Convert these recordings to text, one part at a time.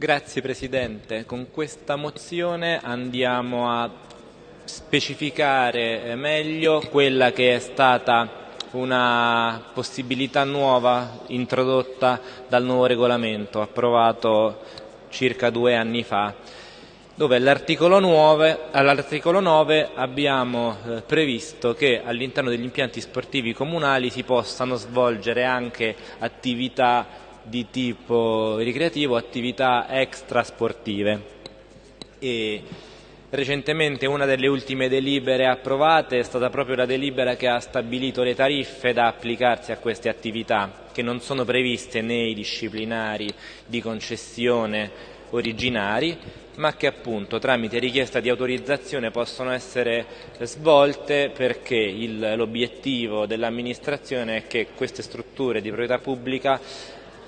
Grazie Presidente. Con questa mozione andiamo a specificare meglio quella che è stata una possibilità nuova introdotta dal nuovo regolamento approvato circa due anni fa dove all'articolo 9, all 9, abbiamo eh, previsto che all'interno degli impianti sportivi comunali si possano svolgere anche attività di tipo ricreativo, attività extrasportive. E recentemente una delle ultime delibere approvate è stata proprio la delibera che ha stabilito le tariffe da applicarsi a queste attività, che non sono previste nei disciplinari di concessione originari, ma che appunto tramite richiesta di autorizzazione possono essere svolte perché l'obiettivo dell'amministrazione è che queste strutture di proprietà pubblica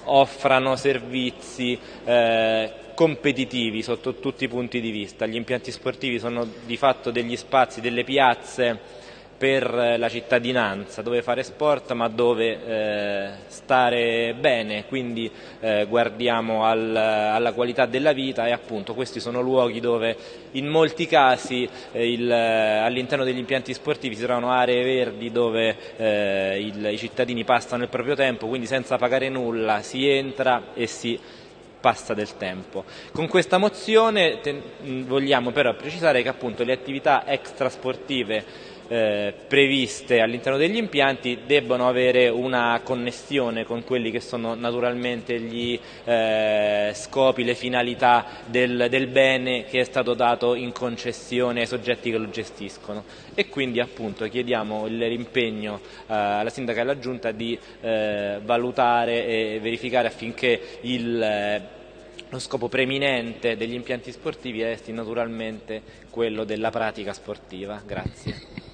offrano servizi eh, competitivi sotto tutti i punti di vista. Gli impianti sportivi sono di fatto degli spazi, delle piazze per la cittadinanza, dove fare sport ma dove eh, stare bene, quindi eh, guardiamo al, alla qualità della vita e appunto questi sono luoghi dove in molti casi eh, all'interno degli impianti sportivi si trovano aree verdi dove eh, il, i cittadini passano il proprio tempo, quindi senza pagare nulla si entra e si passa del tempo. Con questa mozione vogliamo però precisare che appunto le attività extrasportive eh, previste all'interno degli impianti debbono avere una connessione con quelli che sono naturalmente gli eh, scopi, le finalità del, del, bene che è stato dato in concessione ai soggetti che lo gestiscono e quindi appunto chiediamo l'impegno eh, alla sindaca e alla giunta di eh, valutare e verificare affinché il eh, lo scopo preminente degli impianti sportivi resti naturalmente quello della pratica sportiva. Grazie.